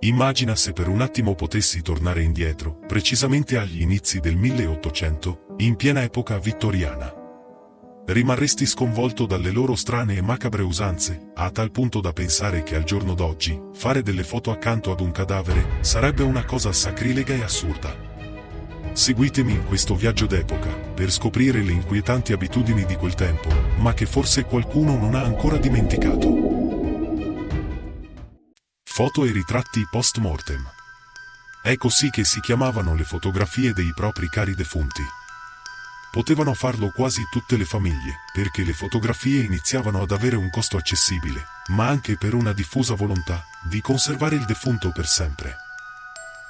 Immagina se per un attimo potessi tornare indietro, precisamente agli inizi del 1800, in piena epoca vittoriana. Rimarresti sconvolto dalle loro strane e macabre usanze, a tal punto da pensare che al giorno d'oggi, fare delle foto accanto ad un cadavere, sarebbe una cosa sacrilega e assurda. Seguitemi in questo viaggio d'epoca, per scoprire le inquietanti abitudini di quel tempo, ma che forse qualcuno non ha ancora dimenticato. Foto e ritratti post mortem. È così che si chiamavano le fotografie dei propri cari defunti. Potevano farlo quasi tutte le famiglie, perché le fotografie iniziavano ad avere un costo accessibile, ma anche per una diffusa volontà di conservare il defunto per sempre.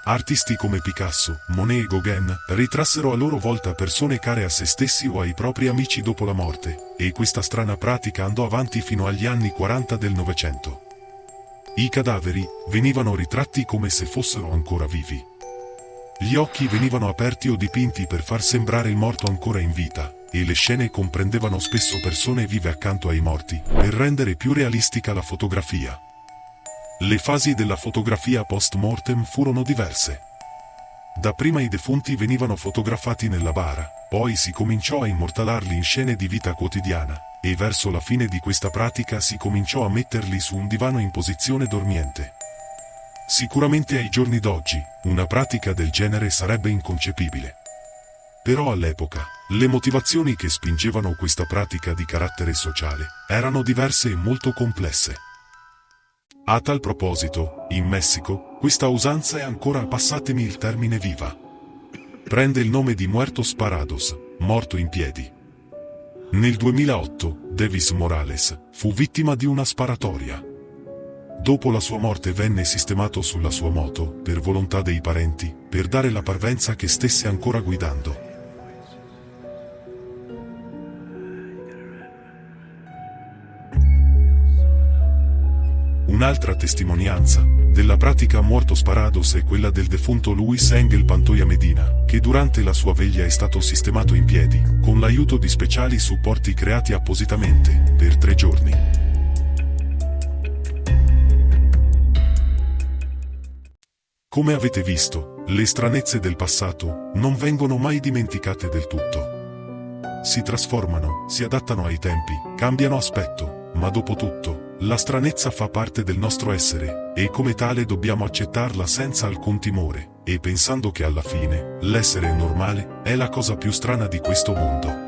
Artisti come Picasso, Monet e Gauguin ritrassero a loro volta persone care a se stessi o ai propri amici dopo la morte, e questa strana pratica andò avanti fino agli anni 40 del Novecento. I cadaveri venivano ritratti come se fossero ancora vivi. Gli occhi venivano aperti o dipinti per far sembrare il morto ancora in vita, e le scene comprendevano spesso persone vive accanto ai morti, per rendere più realistica la fotografia. Le fasi della fotografia post-mortem furono diverse. Dapprima i defunti venivano fotografati nella bara, poi si cominciò a immortalarli in scene di vita quotidiana, e verso la fine di questa pratica si cominciò a metterli su un divano in posizione dormiente. Sicuramente ai giorni d'oggi, una pratica del genere sarebbe inconcepibile. Però all'epoca, le motivazioni che spingevano questa pratica di carattere sociale erano diverse e molto complesse. A tal proposito, in Messico, questa usanza è ancora, passatemi il termine viva. Prende il nome di Muertos Parados, morto in piedi. Nel 2008, Davis Morales fu vittima di una sparatoria. Dopo la sua morte venne sistemato sulla sua moto, per volontà dei parenti, per dare la parvenza che stesse ancora guidando. Un'altra testimonianza della pratica muerto sparados è quella del defunto Luis Engel Pantoya Medina, che durante la sua veglia è stato sistemato in piedi, con l'aiuto di speciali supporti creati appositamente, per tre giorni. Come avete visto, le stranezze del passato non vengono mai dimenticate del tutto. Si trasformano, si adattano ai tempi, cambiano aspetto, ma dopo tutto, la stranezza fa parte del nostro essere, e come tale dobbiamo accettarla senza alcun timore, e pensando che alla fine, l'essere normale, è la cosa più strana di questo mondo.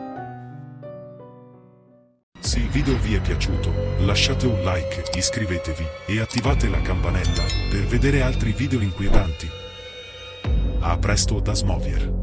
Se il video vi è piaciuto, lasciate un like, iscrivetevi, e attivate la campanella, per vedere altri video inquietanti. A presto da Smovier.